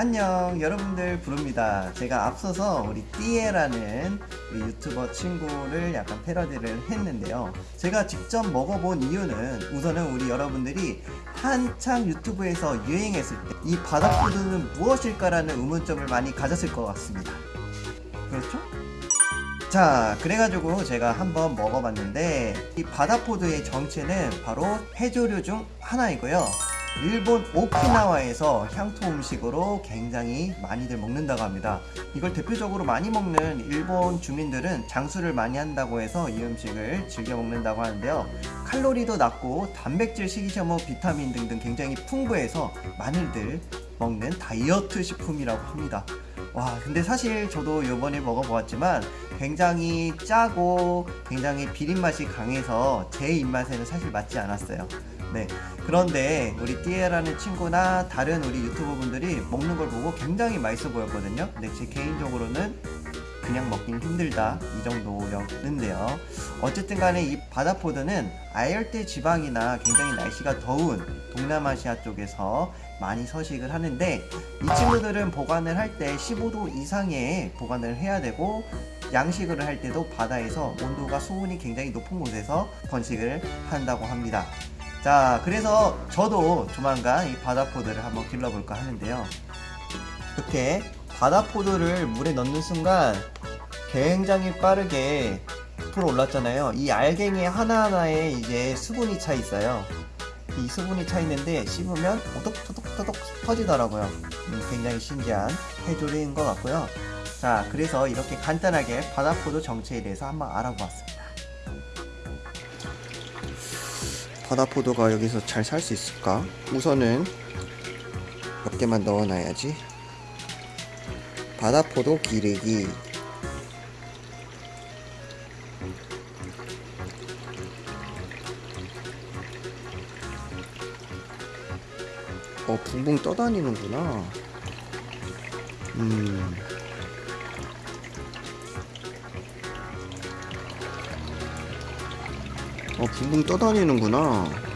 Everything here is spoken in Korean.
안녕 여러분들 부릅니다. 제가 앞서서 우리 띠에라는 유튜버 친구를 약간 패러디를 했는데요. 제가 직접 먹어본 이유는 우선은 우리 여러분들이 한창 유튜브에서 유행했을 때 이 바닥푸드는 무엇일까 라는 의문점을 많이 가졌을 것 같습니다. 그렇죠? 자 그래가지고 제가 한번 먹어봤는데 이 바다포드의 정체는 바로 해조류 중 하나이고요 일본 오키나와에서 향토 음식으로 굉장히 많이들 먹는다고 합니다. 이걸 대표적으로 많이 먹는 일본 주민들은 장수를 많이 한다고 해서 이 음식을 즐겨 먹는다고 하는데요. 칼로리도 낮고 단백질, 식이섬유, 비타민 등등 굉장히 풍부해서 많이들 먹는 다이어트 식품이라고 합니다. 와 근데 사실 저도 요번에 먹어보았지만 굉장히 짜고 굉장히 비린 맛이 강해서 제 입맛에는 사실 맞지 않았어요. 네 그런데 우리 띠에라는 친구나 다른 우리 유튜버 분들이 먹는 걸 보고 굉장히 맛있어 보였거든요. 근데 제 개인적으로는 그냥 먹긴 힘들다 이 정도였는데요. 어쨌든 간에 이 바다포드는 아열대 지방이나 굉장히 날씨가 더운 동남아시아 쪽에서 많이 서식을 하는데 이 친구들은 보관을 할 때 15도 이상의 보관을 해야 되고 양식을 할 때도 바다에서 온도가 수온이 굉장히 높은 곳에서 번식을 한다고 합니다 자 그래서 저도 조만간 이 바다포드를 한번 길러볼까 하는데요. 이렇게 바다포드를 물에 넣는 순간 굉장히 빠르게 부풀어 올랐잖아요. 이 알갱이 하나하나에 이제 수분이 차 있어요. 이 수분이 차 있는데 씹으면 오독토독토독 터지더라고요. 음, 굉장히 신기한 해조류인 것 같고요. 자 그래서 이렇게 간단하게 바다포드 정체에 대해서 한번 알아보았습니다 바다포도가 여기서 잘 살 수 있을까? 우선은 몇 개만 넣어놔야지. 바다포도 기르기. 어 붕붕 떠다니는구나. 음 어, 붕붕 떠다니는구나.